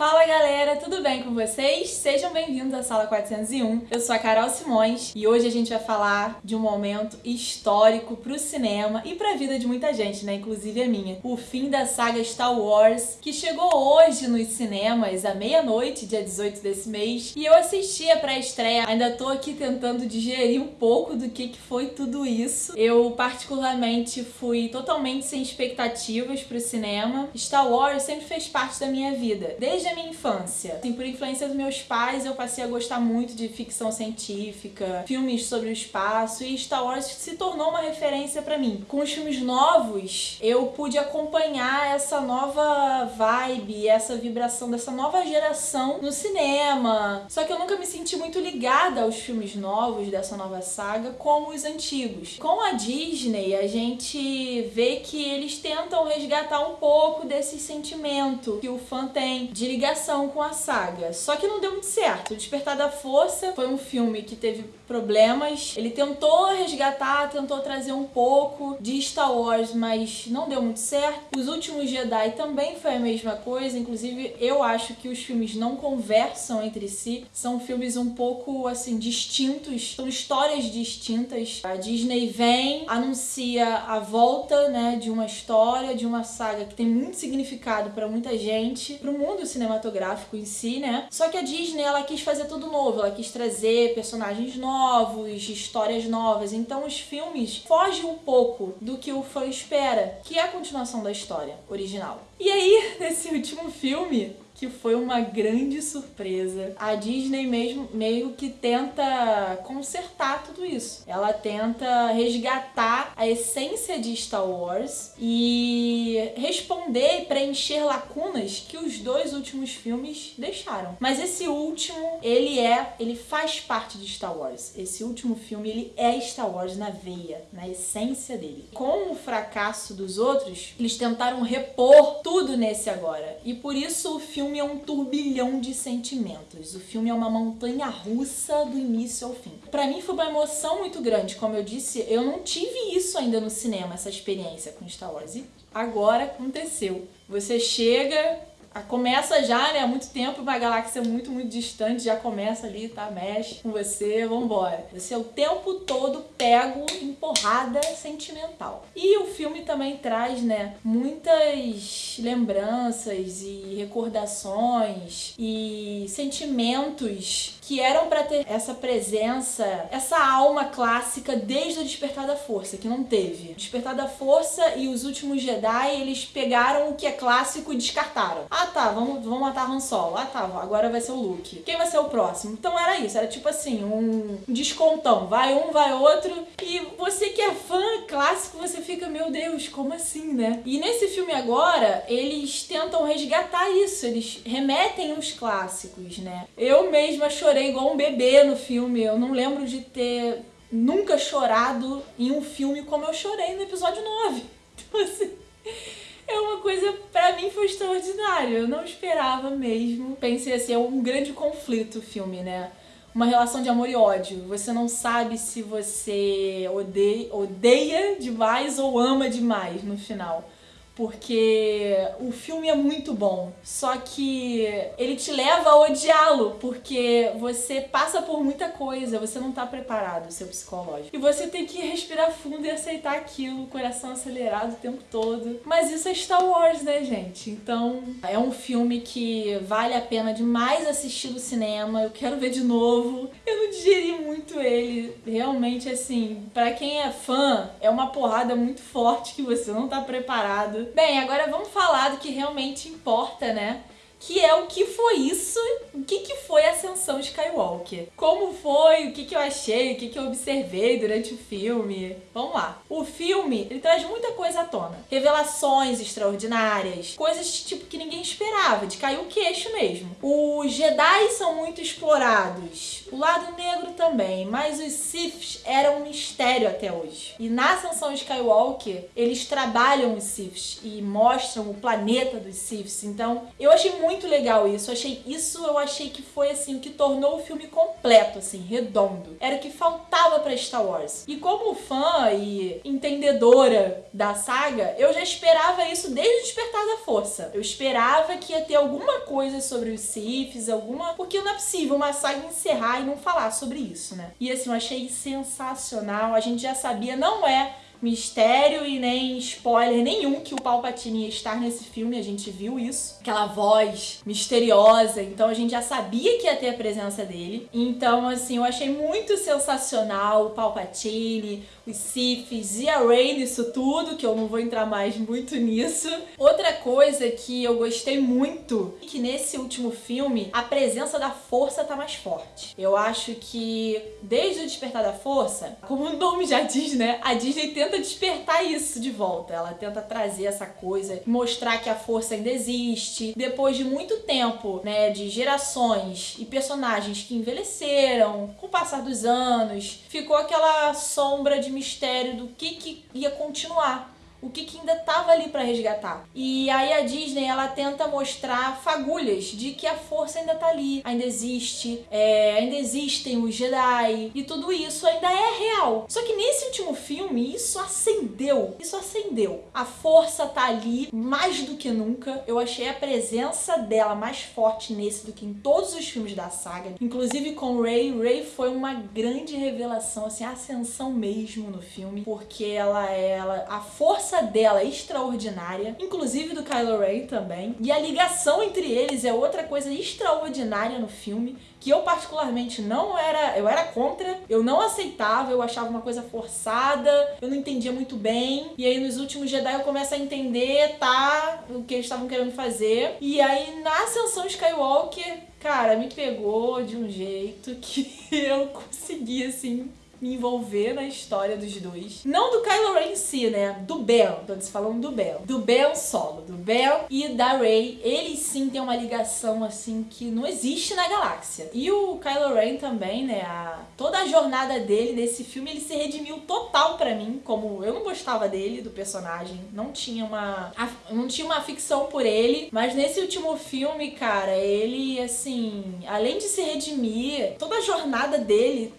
Fala galera, tudo bem com vocês? Sejam bem-vindos à Sala 401. Eu sou a Carol Simões e hoje a gente vai falar de um momento histórico pro cinema e pra vida de muita gente, né? Inclusive a minha. O fim da saga Star Wars, que chegou hoje nos cinemas à meia-noite, dia 18 desse mês, e eu assisti a pré-estreia. Ainda tô aqui tentando digerir um pouco do que, que foi tudo isso. Eu particularmente fui totalmente sem expectativas pro cinema. Star Wars sempre fez parte da minha vida, desde a minha infância. Assim, por influência dos meus pais, eu passei a gostar muito de ficção científica, filmes sobre o espaço e Star Wars se tornou uma referência para mim. Com os filmes novos, eu pude acompanhar essa nova vibe, essa vibração dessa nova geração no cinema. Só que eu nunca me senti muito ligada aos filmes novos dessa nova saga como os antigos. Com a Disney, a gente vê que eles tentam resgatar um pouco desse sentimento que o fã tem de ligação com a saga. Só que não deu muito certo. O Despertar da Força foi um filme que teve problemas. Ele tentou resgatar, tentou trazer um pouco de Star Wars, mas não deu muito certo. Os Últimos Jedi também foi a mesma coisa. Inclusive, eu acho que os filmes não conversam entre si. São filmes um pouco, assim, distintos. São histórias distintas. A Disney vem, anuncia a volta, né, de uma história, de uma saga que tem muito significado para muita gente, para o mundo cinematográfico cinematográfico em si, né? Só que a Disney, ela quis fazer tudo novo, ela quis trazer personagens novos, histórias novas, então os filmes fogem um pouco do que o fã espera, que é a continuação da história original. E aí, nesse último filme, que foi uma grande surpresa. A Disney mesmo meio que tenta consertar tudo isso. Ela tenta resgatar a essência de Star Wars e responder e preencher lacunas que os dois últimos filmes deixaram. Mas esse último, ele é, ele faz parte de Star Wars. Esse último filme, ele é Star Wars na veia, na essência dele. Com o fracasso dos outros, eles tentaram repor tudo nesse agora. E por isso o filme é um turbilhão de sentimentos. O filme é uma montanha russa do início ao fim. Para mim foi uma emoção muito grande, como eu disse, eu não tive isso ainda no cinema, essa experiência com Star Wars. E agora aconteceu. Você chega, começa já, né, há muito tempo, uma galáxia muito, muito distante, já começa ali, tá, mexe com você, vambora. Você é o tempo todo pego em porrada sentimental. E o filme também traz, né, muitas lembranças e recordações e sentimentos que eram para ter essa presença, essa alma clássica desde o Despertar da Força, que não teve. Despertar da Força e os últimos Jedi, eles pegaram o que é clássico e descartaram. Ah tá, vamos, vamos matar Han Solo. Ah tá, agora vai ser o Luke. Quem vai ser o próximo? Então era isso, era tipo assim, um descontão. Vai um, vai outro. E você que é fã clássico, você fica, meu Deus, como assim, né? E nesse filme agora, eles tentam resgatar isso, eles remetem os clássicos, né? Eu mesma chorei chorei igual um bebê no filme. Eu não lembro de ter nunca chorado em um filme como eu chorei no episódio 9. Então, assim, é uma coisa, pra mim, foi extraordinário. Eu não esperava mesmo. Pensei assim, é um grande conflito o filme, né? Uma relação de amor e ódio. Você não sabe se você odeia, odeia demais ou ama demais no final porque o filme é muito bom, só que ele te leva a odiá-lo, porque você passa por muita coisa, você não tá preparado, seu psicológico. E você tem que respirar fundo e aceitar aquilo, coração acelerado o tempo todo. Mas isso é Star Wars, né, gente? Então, é um filme que vale a pena demais assistir no cinema, eu quero ver de novo. Eu não digeri muito ele, realmente, assim, para quem é fã, é uma porrada muito forte que você não tá preparado Bem, agora vamos falar do que realmente importa, né? Que é o que foi isso, o que, que foi a Ascensão Skywalker. Como foi, o que, que eu achei, o que, que eu observei durante o filme. Vamos lá. O filme, ele traz muita coisa à tona. Revelações extraordinárias, coisas tipo que ninguém esperava, de cair o queixo mesmo. Os Jedi são muito explorados, o lado negro também, mas os Siths eram um mistério até hoje. E na Ascensão Skywalker, eles trabalham os Siths e mostram o planeta dos Siths, então eu achei muito muito legal isso. Eu achei isso, eu achei que foi assim o que tornou o filme completo, assim, redondo. Era o que faltava para Star Wars. E como fã e entendedora da saga, eu já esperava isso desde o Despertar da Força. Eu esperava que ia ter alguma coisa sobre os Siths, alguma, porque não é possível uma saga encerrar e não falar sobre isso, né? E assim, eu achei sensacional. A gente já sabia, não é mistério e nem spoiler nenhum que o Palpatine ia estar nesse filme, a gente viu isso. Aquela voz misteriosa, então a gente já sabia que ia ter a presença dele. Então, assim, eu achei muito sensacional o Palpatine, os Siths e a Rey nisso tudo, que eu não vou entrar mais muito nisso. Outra coisa que eu gostei muito, é que nesse último filme, a presença da força tá mais forte. Eu acho que desde o Despertar da Força, como o nome já diz, né, a Disney tenta despertar isso de volta. Ela tenta trazer essa coisa, mostrar que a força ainda existe. Depois de muito tempo, né, de gerações e personagens que envelheceram com o passar dos anos, ficou aquela sombra de mistério do que, que ia continuar o que, que ainda estava ali para resgatar. E aí a Disney ela tenta mostrar fagulhas de que a força ainda tá ali, ainda existe, é, ainda existem os Jedi e tudo isso ainda é real. Só que nesse último filme isso acendeu, isso acendeu. A força tá ali mais do que nunca. Eu achei a presença dela mais forte nesse do que em todos os filmes da saga, inclusive com Rey. Rey foi uma grande revelação, assim, ascensão mesmo no filme, porque ela ela a força dela é extraordinária, inclusive do Kylo Ren também. E a ligação entre eles é outra coisa extraordinária no filme, que eu particularmente não era, eu era contra, eu não aceitava, eu achava uma coisa forçada, eu não entendia muito bem. E aí nos últimos Jedi eu começo a entender, tá, o que eles estavam querendo fazer. E aí na Ascensão Skywalker, cara, me pegou de um jeito que eu consegui assim me envolver na história dos dois. Não do Kylo Ren em si, né? Do Ben. Tô falando do Ben. Do Ben solo. Do Ben e da Rey. Eles sim têm uma ligação, assim, que não existe na galáxia. E o Kylo Ren também, né? A... Toda a jornada dele nesse filme, ele se redimiu total para mim. Como eu não gostava dele, do personagem. Não tinha uma... Não tinha uma ficção por ele. Mas nesse último filme, cara, ele, assim... Além de se redimir, toda a jornada dele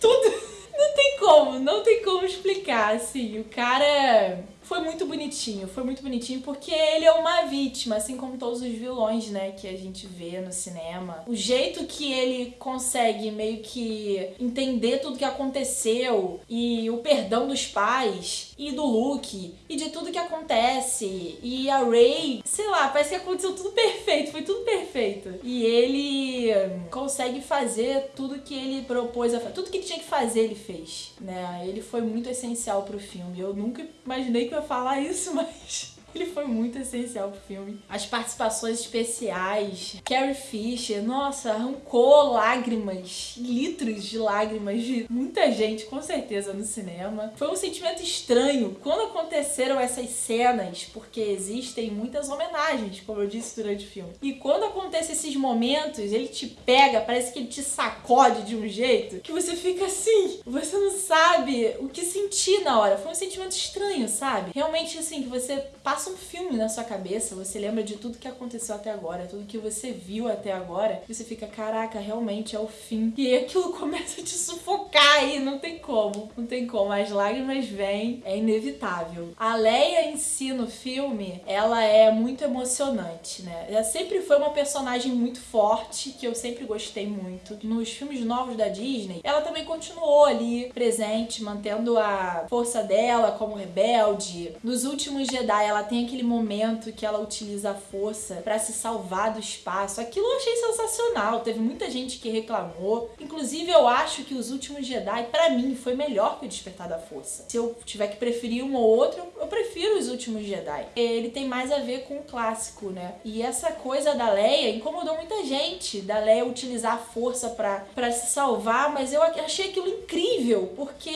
tudo. Não tem como, não tem como explicar, assim. O cara foi muito bonitinho, foi muito bonitinho porque ele é uma vítima, assim como todos os vilões, né, que a gente vê no cinema. O jeito que ele consegue meio que entender tudo que aconteceu e o perdão dos pais e do Luke e de tudo que acontece e a Rey, sei lá, parece que aconteceu tudo perfeito, foi tudo perfeito. E ele consegue fazer tudo que ele propôs a fazer, tudo que ele tinha que fazer ele fez, né? Ele foi muito essencial pro filme. Eu nunca imaginei que eu falar isso, mas ele foi muito essencial pro filme. As participações especiais, Carrie Fisher, nossa, arrancou lágrimas, litros de lágrimas de muita gente, com certeza, no cinema. Foi um sentimento estranho quando aconteceram essas cenas, porque existem muitas homenagens, como eu disse durante o filme. E quando acontecem esses momentos, ele te pega, parece que ele te sacode de um jeito que você fica assim, você não sabe o que sentir na hora. Foi um sentimento estranho, sabe? Realmente, assim, que você passa um filme na sua cabeça, você lembra de tudo que aconteceu até agora, tudo que você viu até agora, e você fica, caraca, realmente é o fim. E aquilo começa a te sufocar e não tem como, não tem como. As lágrimas vêm, é inevitável. A Leia em si no filme, ela é muito emocionante, né? Ela sempre foi uma personagem muito forte, que eu sempre gostei muito. Nos filmes novos da Disney, ela também continuou ali presente, mantendo a força dela como rebelde. Nos últimos Jedi, ela tem aquele momento que ela utiliza a força para se salvar do espaço. Aquilo eu achei sensacional. Teve muita gente que reclamou. Inclusive, eu acho que Os Últimos Jedi, para mim, foi melhor que o Despertar da Força. Se eu tiver que preferir um ou outro, eu prefiro Os Últimos Jedi. Ele tem mais a ver com o clássico, né? E essa coisa da Leia incomodou muita gente. Da Leia utilizar a força para se salvar, mas eu achei aquilo incrível, porque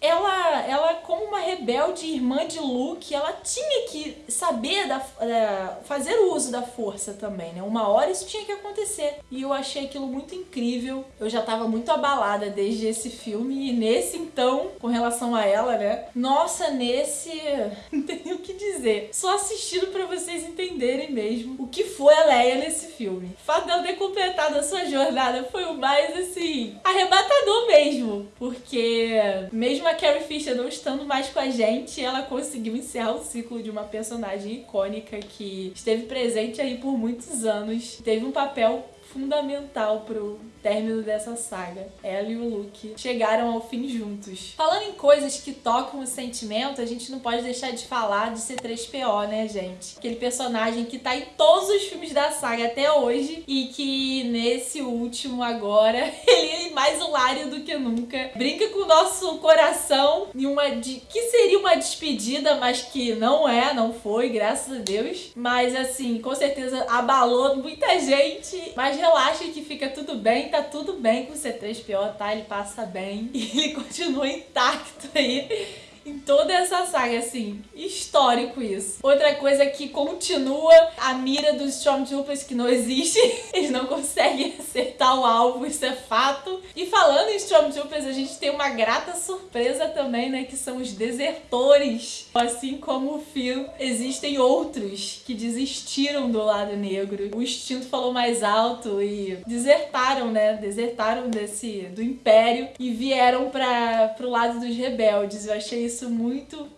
ela, ela como uma rebelde irmã de Luke, ela tinha que saber da, é, fazer o uso da força também, né? Uma hora isso tinha que acontecer. E eu achei aquilo muito incrível. Eu já tava muito abalada desde esse filme. E nesse, então, com relação a ela, né? Nossa, nesse não tenho o que dizer. Só assistindo para vocês entenderem mesmo o que foi a Leia nesse filme. O fato dela ter completado a sua jornada foi o mais, assim, arrebatador mesmo. Porque mesmo a Carrie Fisher não estando mais com a gente, ela conseguiu encerrar o ciclo de uma personagem icônica que esteve presente aí por muitos anos. Teve um papel fundamental pro término dessa saga. Ela e o Luke chegaram ao fim juntos. Falando em coisas que tocam o sentimento, a gente não pode deixar de falar de C3PO, né, gente? Aquele personagem que tá em todos os filmes da saga até hoje e que nesse último agora, ele é mais hilário do que nunca. Brinca com o nosso coração em uma de que seria uma despedida, mas que não é, não foi, graças a Deus. Mas assim, com certeza abalou muita gente. Mas relaxa que fica tudo bem, tá tudo bem com o C3PO, tá? Ele passa bem e ele continua intacto aí em toda essa saga, assim, histórico isso. Outra coisa que continua a mira dos Stormtroopers que não existe, eles não conseguem acertar o alvo, isso é fato. E falando em Stormtroopers, a gente tem uma grata surpresa também, né, que são os desertores. Assim como o Phil, existem outros que desistiram do lado negro. O instinto falou mais alto e desertaram, né, desertaram desse do Império e vieram para pro lado dos rebeldes. Eu achei isso isso muito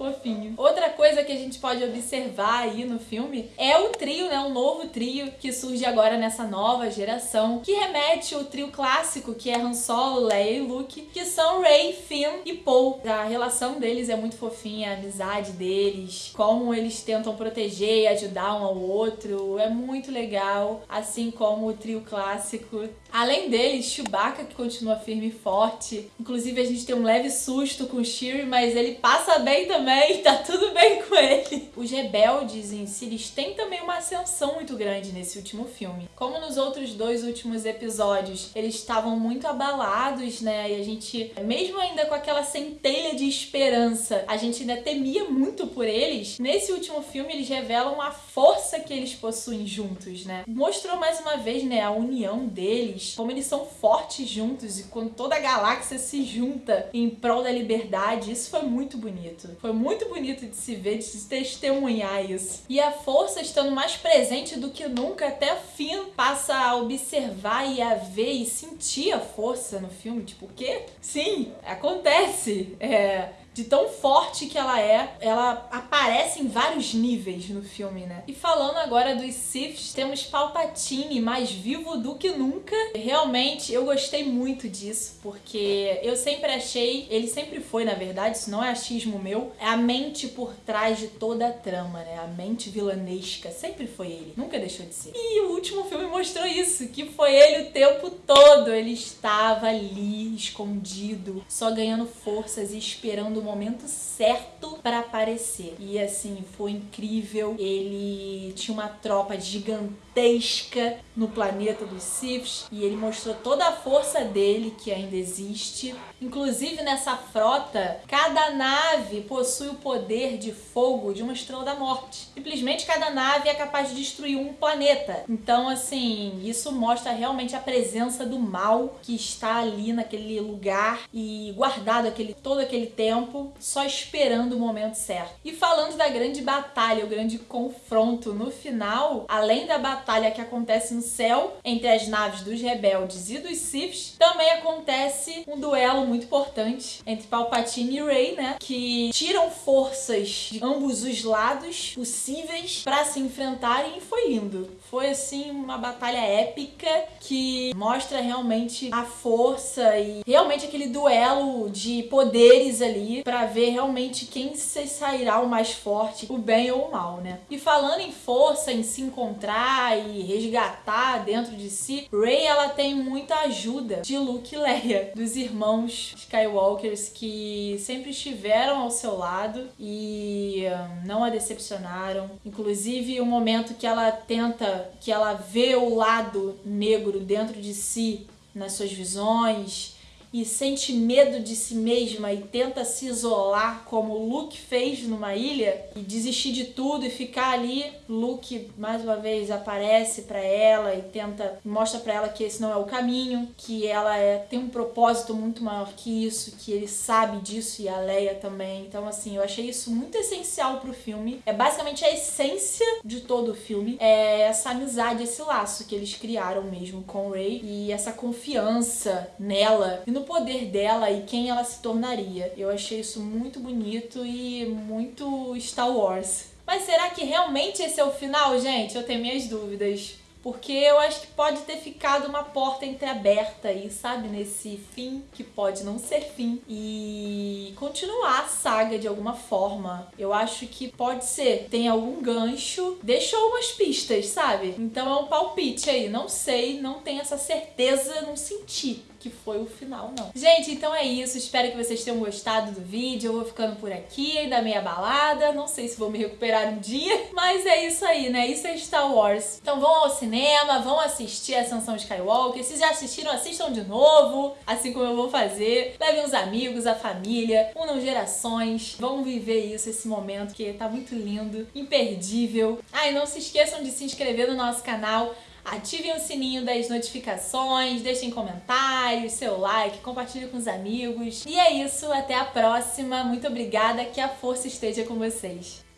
fofinho. Outra coisa que a gente pode observar aí no filme é o trio, né? Um novo trio que surge agora nessa nova geração, que remete ao trio clássico, que é Han Solo, Leia e Luke, que são Rey, Finn e Poe. A relação deles é muito fofinha, a amizade deles, como eles tentam proteger e ajudar um ao outro, é muito legal, assim como o trio clássico. Além deles, Chewbacca, que continua firme e forte. Inclusive, a gente tem um leve susto com o Chewie, mas ele passa bem também também, tá tudo bem com ele. Os rebeldes em si, eles têm também uma ascensão muito grande nesse último filme. Como nos outros dois últimos episódios, eles estavam muito abalados, né? E a gente, mesmo ainda com aquela centelha de esperança, a gente ainda temia muito por eles. Nesse último filme, eles revelam a força que eles possuem juntos, né? Mostrou mais uma vez, né, a união deles, como eles são fortes juntos e quando toda a galáxia se junta em prol da liberdade, isso foi muito bonito. Foi muito bonito de se ver, de se testemunhar isso. E a força estando mais presente do que nunca, até Finn passa a observar e a ver e sentir a força no filme. Tipo, o quê? Sim, acontece. É, de tão forte que ela é, ela aparece em vários níveis no filme, né? E falando agora dos Siths, temos Palpatine mais vivo do que nunca. Realmente, eu gostei muito disso, porque eu sempre achei, ele sempre foi, na verdade, isso não é achismo meu, é a mente por trás de toda a trama, né? A mente vilanesca, sempre foi ele, nunca deixou de ser. E o último filme mostrou isso, que foi ele o tempo todo, ele estava ali, escondido, só ganhando forças e esperando o momento certo para aparecer. E assim, foi incrível. Ele tinha uma tropa gigantesca no planeta dos Siths e ele mostrou toda a força dele que ainda existe. Inclusive nessa frota, cada nave possui o poder de fogo de uma estrela da morte. Simplesmente cada nave é capaz de destruir um planeta. Então, assim, isso mostra realmente a presença do mal que está ali naquele lugar e guardado aquele todo aquele tempo só esperando o momento certo. E falando da grande batalha, o grande confronto no final, além da batalha que acontece no céu entre as naves dos rebeldes e dos Siths, também acontece um duelo muito importante entre Palpatine e Rey, né? Que tiram forças de ambos os lados possíveis para se enfrentarem e foi lindo. Foi assim uma batalha épica que mostra realmente a força e realmente aquele duelo de poderes ali para ver realmente quem se sairá o mais forte, o bem ou o mal, né? E falando em força, em se encontrar e resgatar dentro de si, Rey ela tem muita ajuda de Luke e Leia, dos irmãos Skywalkers que sempre estiveram ao seu lado e hum, não a decepcionaram. Inclusive o momento que ela tenta, que ela vê o lado negro dentro de si nas suas visões e sente medo de si mesma e tenta se isolar como Luke fez numa ilha e desistir de tudo e ficar ali, Luke mais uma vez aparece para ela e tenta mostra para ela que esse não é o caminho, que ela é, tem um propósito muito maior que isso, que ele sabe disso e a Leia também. Então assim, eu achei isso muito essencial pro filme. É basicamente a essência de todo o filme, é essa amizade, esse laço que eles criaram mesmo com Rey e essa confiança nela e no poder dela e quem ela se tornaria. Eu achei isso muito bonito e muito Star Wars. Mas será que realmente esse é o final, gente? Eu tenho minhas dúvidas. Porque eu acho que pode ter ficado uma porta entreaberta aí, sabe? Nesse fim que pode não ser fim. E continuar a saga de alguma forma. Eu acho que pode ser. Tem algum gancho. Deixou umas pistas, sabe? Então é um palpite aí. Não sei, não tenho essa certeza, não senti que foi o final, não. Gente, então é isso. Espero que vocês tenham gostado do vídeo. Eu vou ficando por aqui, ainda meia balada. Não sei se vou me recuperar um dia, mas é isso aí, né? Isso é Star Wars. Então vão ao cinema, vão assistir Ascensão Skywalker. Se já assistiram, assistam de novo, assim como eu vou fazer. Levem os amigos, a família, unam gerações. Vão viver isso, esse momento que tá muito lindo, imperdível. Ah, e não se esqueçam de se inscrever no nosso canal Ativem o sininho das notificações, deixem comentários, seu like, compartilhe com os amigos. E é isso, até a próxima. Muito obrigada, que a força esteja com vocês.